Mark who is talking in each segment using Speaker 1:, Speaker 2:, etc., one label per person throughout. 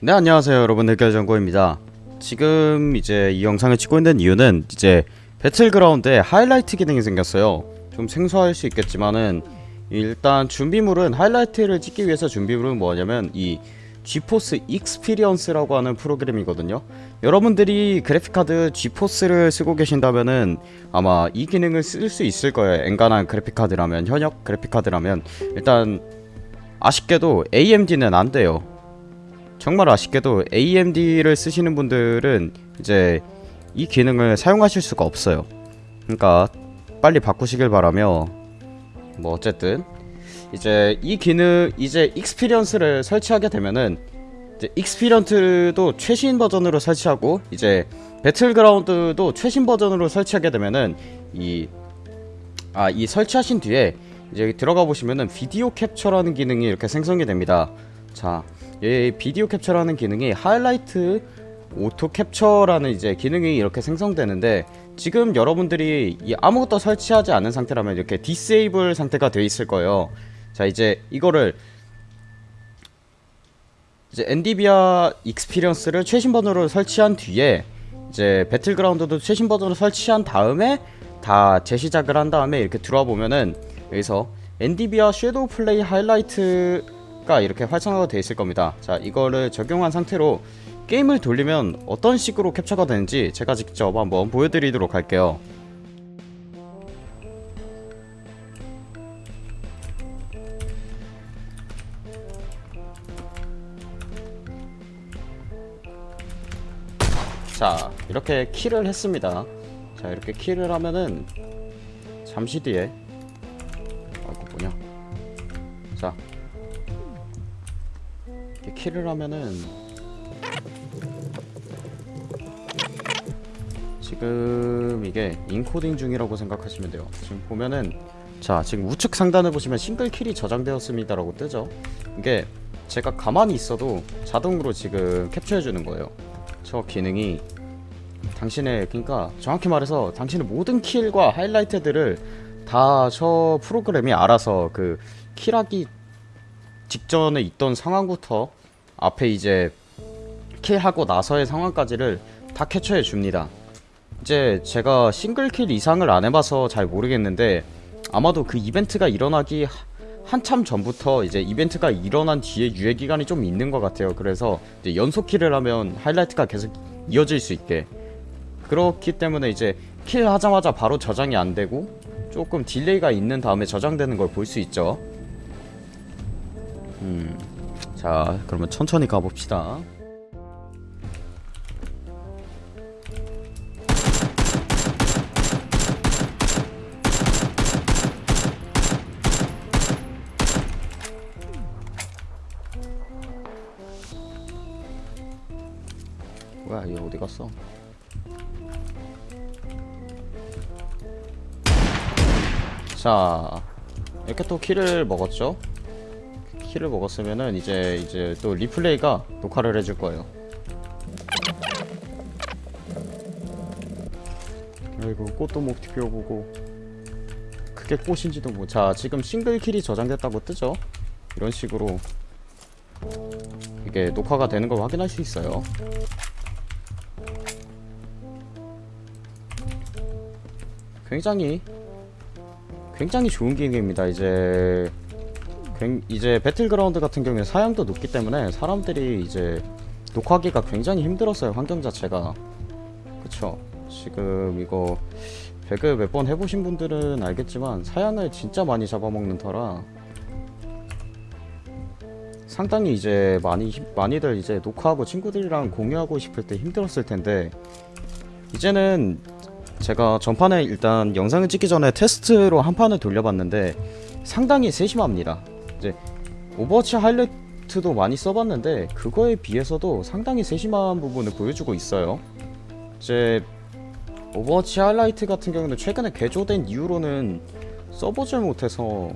Speaker 1: 네 안녕하세요 여러분. 흑결정고입니다. 지금 이제 이 영상을 찍고 있는 이유는 이제 배틀그라운드에 하이라이트 기능이 생겼어요. 좀 생소할 수 있겠지만은 일단 준비물은 하이라이트를 찍기 위해서 준비물은 뭐냐면 이 GeForce Experience라고 하는 프로그램이거든요. 여러분들이 그래픽카드 GeForce를 쓰고 계신다면은 아마 이 기능을 쓸 수 있을 거예요. 엔간한 그래픽카드라면 현역 그래픽카드라면. 일단 아쉽게도 AMD는 안 돼요 정말 아쉽게도 AMD를 쓰시는 분들은 이제 이 기능을 사용하실 수가 없어요. 그러니까 빨리 바꾸시길 바라며 뭐 어쨌든 이제 이 기능 이제 Experience를 설치하게 되면은 이제 Experience도 최신 버전으로 설치하고 이제 배틀그라운드도 최신 버전으로 설치하게 되면은 이 아, 이 설치하신 뒤에 이제 들어가 보시면은 비디오 캡처라는 기능이 이렇게 생성이 됩니다. 자, 이 비디오 캡처라는 기능이 highlight auto capture라는 이제 기능이 이렇게 생성되는데 지금 여러분들이 이 아무것도 설치하지 않은 상태라면 이렇게 disable 상태가 되어 있을 거예요. 자, 이제 이거를 이제 NVIDIA Experience를 최신 버전으로 설치한 뒤에 이제 배틀그라운드도 최신 버전으로 설치한 다음에 다 재시작을 한 다음에 이렇게 들어와 보면은 여기서 엔디비아 섀도우 플레이 하이라이트 가 이렇게 활성화가 되어 있을 겁니다. 자, 이거를 적용한 상태로 게임을 돌리면 어떤 식으로 캡처가 되는지 제가 직접 한번 보여드리도록 할게요. 자 이렇게 키를 했습니다 자 이렇게 키를 하면은 잠시 뒤에 키를 하면은 지금 이게 인코딩 중이라고 생각하시면 돼요. 지금 보면은 자 지금 우측 상단을 보시면 싱글 킬이 저장되었습니다 라고 뜨죠? 이게 제가 가만히 있어도 자동으로 지금 캡처해 주는 거예요. 저 기능이 당신의 그러니까 정확히 말해서 당신의 모든 킬과 하이라이트들을 다 저 프로그램이 알아서 그 킬하기 직전에 있던 상황부터 앞에 이제 킬하고 나서의 상황까지를 다 캡처해 줍니다. 이제 제가 싱글킬 이상을 안 해봐서 잘 모르겠는데 아마도 그 이벤트가 일어나기 하- 한참 전부터 이제 이벤트가 일어난 뒤에 유예 기간이 좀 있는 것 같아요. 그래서 연속 kill을 하면 하이라이트가 계속 이어질 수 있게 그렇기 때문에 이제 kill 하자마자 바로 저장이 안 되고 조금 delay가 있는 다음에 저장되는 걸 볼 수 있죠. 음, 자 그러면 천천히 가봅시다. 뭐야 얘 어디 갔어? 자 이렇게 또 키를 먹었죠? 키를 먹었으면은 이제 이제 또 리플레이가 녹화를 해줄 거예요. 아이고 꽃도 못 피워보고 그게 꽃인지도 뭐. 자 지금 싱글 킬이 저장됐다고 뜨죠? 이런 식으로 이게 녹화가 되는 걸 확인할 수 있어요. 굉장히 굉장히 좋은 기능입니다. 이제 굉- 이제 배틀그라운드 같은 경우에 사양도 높기 때문에 사람들이 이제 녹화하기가 굉장히 힘들었어요. 환경 자체가 그쵸? 지금 이거 배그 몇 번 해보신 분들은 알겠지만 사양을 진짜 많이 잡아먹는 터라 상당히 이제 많이 힘- 많이들 이제 녹화하고 친구들이랑 공유하고 싶을 때 힘들었을 텐데 이제는 제가 전판에 일단 영상을 찍기 전에 테스트로 한 판을 돌려봤는데 상당히 세심합니다. 이제 오버워치 하이라이트도 많이 써봤는데 그거에 비해서도 상당히 세심한 부분을 보여주고 있어요. 이제 오버워치 하이라이트 같은 경우는 최근에 개조된 이후로는 써보질 못해서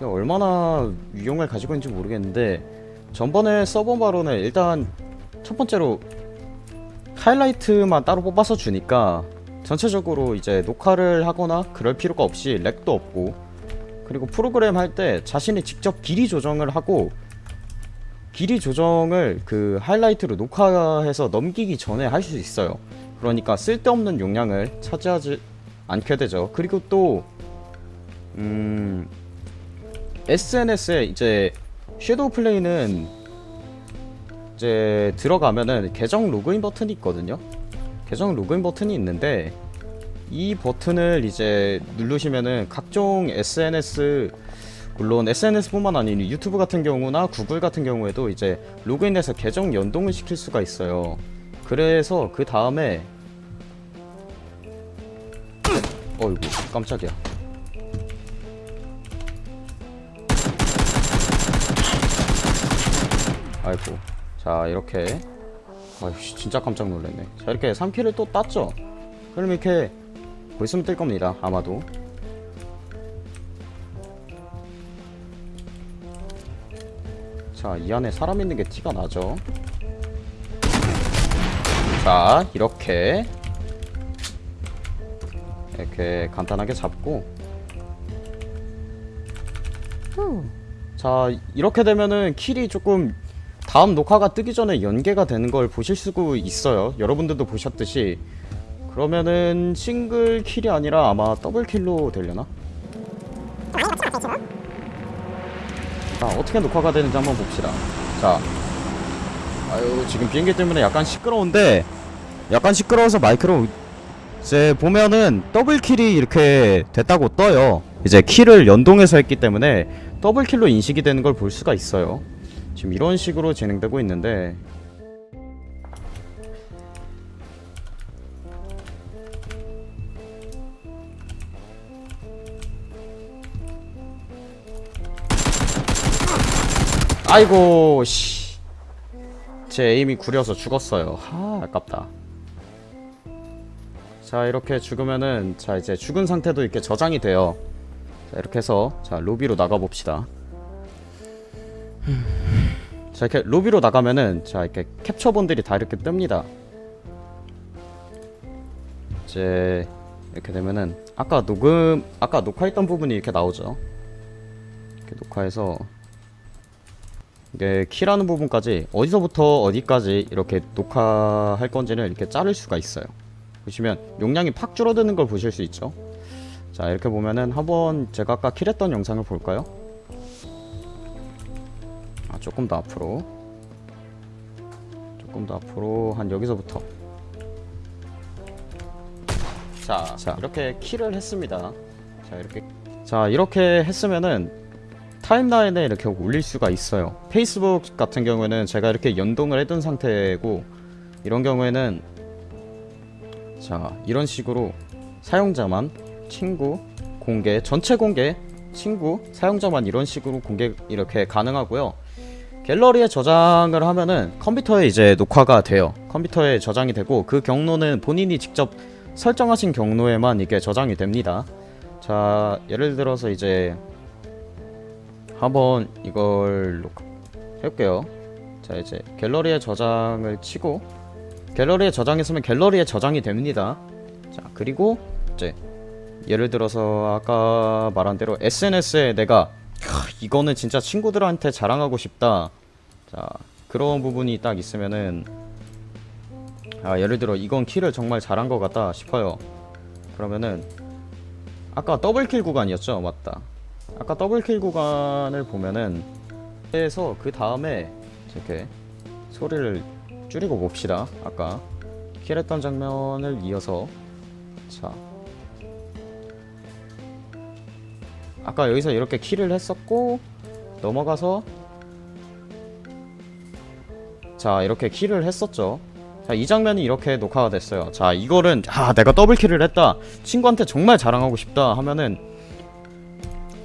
Speaker 1: 얼마나 유용을 가지고 있는지 모르겠는데 전번에 써본 바로는 일단 첫 번째로 하이라이트만 따로 뽑아서 주니까 전체적으로 이제 녹화를 하거나 그럴 필요가 없이 렉도 없고 그리고 프로그램 할 때 자신이 직접 길이 조정을 하고 길이 조정을 그 하이라이트로 녹화해서 넘기기 전에 할 수 있어요. 그러니까 쓸데없는 용량을 차지하지 않게 되죠. 그리고 또 음, SNS에 이제 섀도우 플레이는 이제 들어가면은 계정 로그인 버튼이 있거든요. 계정 로그인 버튼이 있는데 이 버튼을 이제 누르시면은 각종 SNS 물론 SNS뿐만 아니라 유튜브 같은 경우나 구글 같은 경우에도 이제 로그인해서 계정 연동을 시킬 수가 있어요. 그래서 그 다음에 어이구 깜짝이야. 아이고 자 이렇게 아이씨 진짜 깜짝 놀랐네 자 이렇게 3킬을 또 땄죠 그럼 이렇게 곧 있으면 뜰 겁니다 아마도. 자 이 안에 사람 있는 게 티가 나죠? 자 이렇게. 이렇게 간단하게 잡고. 자 이렇게 되면은 킬이 조금 다음 녹화가 뜨기 전에 연계가 되는 걸 보실 수가 있어요. 여러분들도 보셨듯이 그러면은 싱글 킬이 아니라 아마 더블 킬로 되려나? 자 어떻게 녹화가 되는지 한번 봅시다. 자 아유 지금 비행기 때문에 약간 시끄러운데 약간 시끄러워서 마이크로 이제 보면은 double kill이 이렇게 됐다고 떠요. 이제 kill을 연동해서 했기 때문에 double kill로 인식이 되는 걸 볼 수가 있어요. 지금 이런 식으로 진행되고 있는데 아이고 씨. 제 에임이 구려서 죽었어요. 하 아깝다. 자 이렇게 죽으면은 자 이제 죽은 상태도 이렇게 저장이 돼요. 자 이렇게 해서 자 로비로 나가 봅시다. 자 이렇게 로비로 나가면은 자 이렇게 캡처본들이 다 이렇게 뜹니다. 이제 이렇게 되면은 아까 녹음 아까 녹화했던 부분이 이렇게 나오죠. 이렇게 녹화해서 이게 키라는 부분까지 어디서부터 어디까지 이렇게 녹화할 건지는 이렇게 자를 수가 있어요. 보시면 용량이 팍 줄어드는 걸 보실 수 있죠. 자 이렇게 보면은 한번 제가 아까 킬했던 영상을 볼까요? 아 조금 더 앞으로 조금 더 앞으로 한 여기서부터 자, 자 이렇게 킬을 했습니다. 자 이렇게 자 이렇게 했으면은 타임라인에 이렇게 올릴 수가 있어요. 페이스북 같은 경우에는 제가 이렇게 연동을 해둔 상태고 이런 경우에는 자 이런 식으로 사용자만 친구 공개 전체 공개 친구 사용자만 이런 식으로 공개 이렇게 가능하고요. 갤러리에 저장을 하면은 컴퓨터에 이제 녹화가 돼요. 컴퓨터에 저장이 되고 그 경로는 본인이 직접 설정하신 경로에만 이게 저장이 됩니다. 자 예를 들어서 이제 한번 이걸 녹- 해볼게요. 자 이제 갤러리에 저장을 치고 갤러리에 저장했으면 갤러리에 저장이 됩니다. 자 그리고 이제 예를 들어서 아까 말한 대로 SNS에 내가 하, 이거는 진짜 친구들한테 자랑하고 싶다. 자 그런 부분이 딱 있으면은 아 예를 들어 이건 킬을 정말 잘한 것 같다 싶어요. 그러면은 아까 더블킬 구간이었죠, 맞다. 아까 더블킬 구간을 보면은 해서 그 다음에 이렇게 소리를 줄이고 봅시다. 아까 킬했던 장면을 이어서 자 아까 여기서 이렇게 킬을 했었고 넘어가서 자 이렇게 킬을 했었죠. 자 이 장면이 이렇게 녹화가 됐어요. 자 이거는 아 내가 더블킬을 했다. 친구한테 정말 자랑하고 싶다 하면은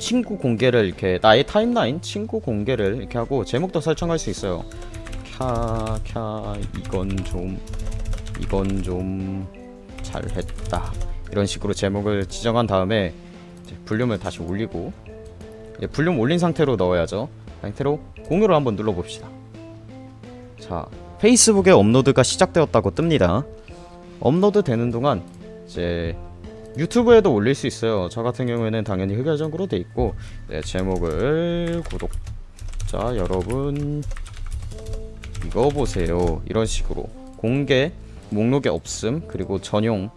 Speaker 1: 친구 공개를 이렇게 나의 타임라인 친구 공개를 이렇게 하고 제목도 설정할 수 있어요. 캬캬 이건 좀 이건 좀 잘했다 이런 식으로 제목을 지정한 다음에 볼륨을 다시 올리고 볼륨 올린 상태로 넣어야죠. 상태로 공유를 한번 눌러봅시다. 자 페이스북에 업로드가 시작되었다고 뜹니다. 업로드 되는 동안 이제 유튜브에도 올릴 수 있어요. 저 같은 경우에는 당연히 흑열정으로 돼 있고 네, 제목을 구독자 여러분 이거 보세요. 이런 식으로. 공개 목록에 없음 그리고 전용.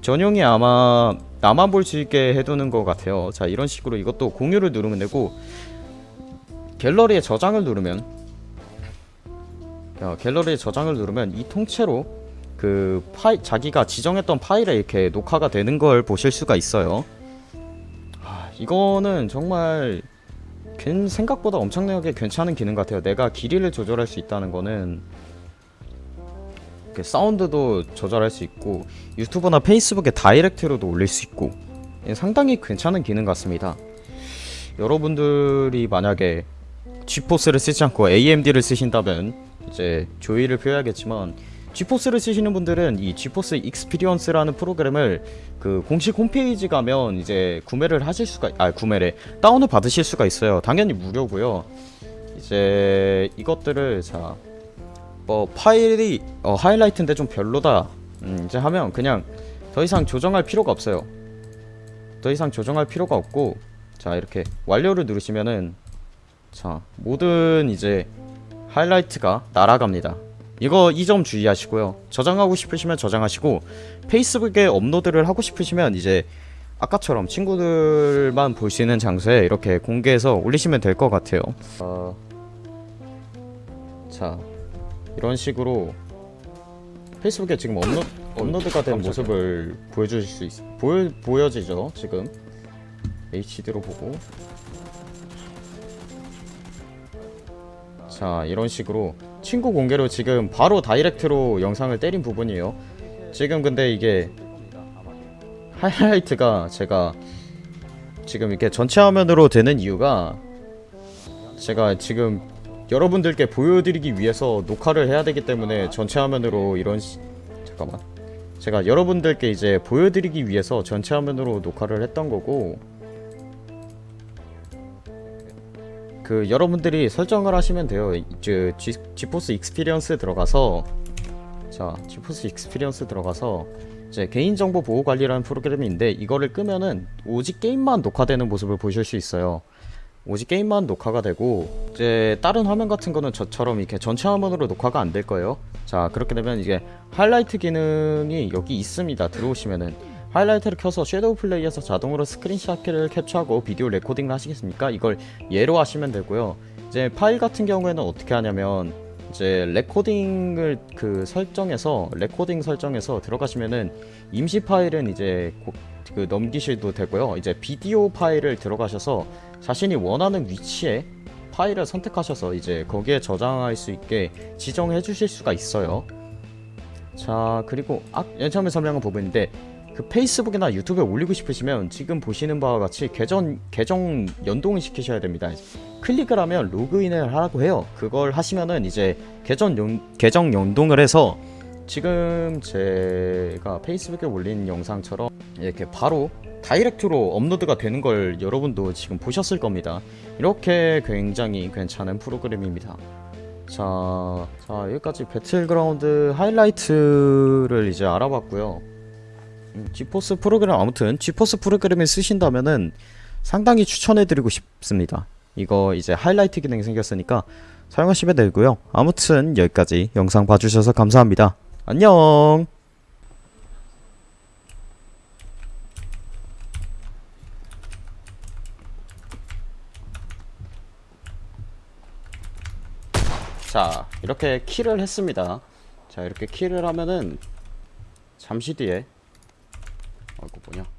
Speaker 1: 전용이 아마 나만 볼 수 있게 해두는 것 같아요. 자 이런 식으로 이것도 공유를 누르면 되고 갤러리에 저장을 누르면 야, 갤러리에 저장을 누르면 이 통째로 그 파일 자기가 지정했던 파일에 이렇게 녹화가 되는 걸 보실 수가 있어요 아, 이거는 정말 괜 생각보다 엄청나게 괜찮은 기능 같아요. 내가 길이를 조절할 수 있다는 거는 사운드도 조절할 수 있고 유튜브나 페이스북에 direct로도 올릴 수 있고 예, 상당히 괜찮은 기능 같습니다. 여러분들이 만약에 지포스를 쓰지 않고 AMD를 쓰신다면 이제 조의를 표해야겠지만 지포스를 쓰시는 분들은 이 GeForce Experience라는 프로그램을 그 공식 홈페이지 가면 이제 구매를 하실 수가 아 구매래 다운을 받으실 수가 있어요. 당연히 무료고요. 이제 이것들을 자 뭐 파일이 어, 하이라이트인데 좀 별로다. 음, 이제 하면 그냥 더 이상 조정할 필요가 없어요. 더 이상 조정할 필요가 없고 자 이렇게 완료를 누르시면은 자 모든 이제 하이라이트가 날아갑니다. 이거 이 점 주의하시고요. 저장하고 싶으시면 저장하시고 페이스북에 업로드를 하고 싶으시면 이제 아까처럼 친구들만 볼 수 있는 장소에 이렇게 공개해서 올리시면 될 것 같아요. 어... 자 이런 식으로 페이스북에 지금 업로, 업로드가 된 모습을 보여주실 수 있, 보여, 보여지죠 지금 HD로 보고 자 이런 식으로 친구 공개로 지금 바로 다이렉트로 영상을 때린 부분이에요. 지금 근데 이게 하이라이트가 제가 지금 이렇게 전체 화면으로 되는 이유가 제가 지금 여러분들께 보여드리기 위해서 녹화를 해야 되기 때문에 전체 화면으로 이런 시... 잠깐만. 제가 여러분들께 이제 보여드리기 위해서 전체 화면으로 녹화를 했던 거고 그 여러분들이 설정을 하시면 돼요. 이제 G, GeForce Experience 들어가서 자 GeForce Experience 들어가서 이제 개인정보 보호 관리라는 프로그램인데 이거를 끄면은 오직 게임만 녹화되는 모습을 보실 수 있어요. 오직 게임만 녹화가 되고 이제 다른 화면 같은 거는 저처럼 이렇게 전체 화면으로 녹화가 안 될 거예요. 자 그렇게 되면 이게 하이라이트 기능이 여기 있습니다. 들어오시면은 하이라이트를 켜서 ShadowPlay에서 자동으로 스크린샷을 캡처하고 비디오 레코딩을 하시겠습니까? 이걸 예로 하시면 되고요. 이제 파일 같은 경우에는 어떻게 하냐면 이제 레코딩을 그 설정해서 레코딩 설정해서 들어가시면은 임시 파일은 이제 고, 그 넘기셔도 되고요. 이제 비디오 파일을 들어가셔서 자신이 원하는 위치에 파일을 선택하셔서 이제 거기에 저장할 수 있게 지정해 주실 수가 있어요. 자 그리고 아, 처음에 설명한 부분인데 그 페이스북이나 유튜브에 올리고 싶으시면 지금 보시는 바와 같이 계정 계정 연동을 시키셔야 됩니다. 클릭을 하면 로그인을 하라고 해요. 그걸 하시면은 이제 계정 연, 계정 연동을 해서 지금 제가 페이스북에 올린 영상처럼 이렇게 바로 direct로 업로드가 되는 걸 여러분도 지금 보셨을 겁니다. 이렇게 굉장히 괜찮은 프로그램입니다. 자, 자 여기까지 배틀그라운드 하이라이트를 이제 알아봤고요. 음, 지포스 프로그램 아무튼 지포스 프로그램을 쓰신다면은 상당히 추천해드리고 싶습니다. 이거 이제 하이라이트 기능이 생겼으니까 사용하시면 되고요. 아무튼 여기까지 영상 봐주셔서 감사합니다. 안녕. 자 이렇게 키를 했습니다. 자 이렇게 키를 하면은 잠시 뒤에 어 이거 뭐냐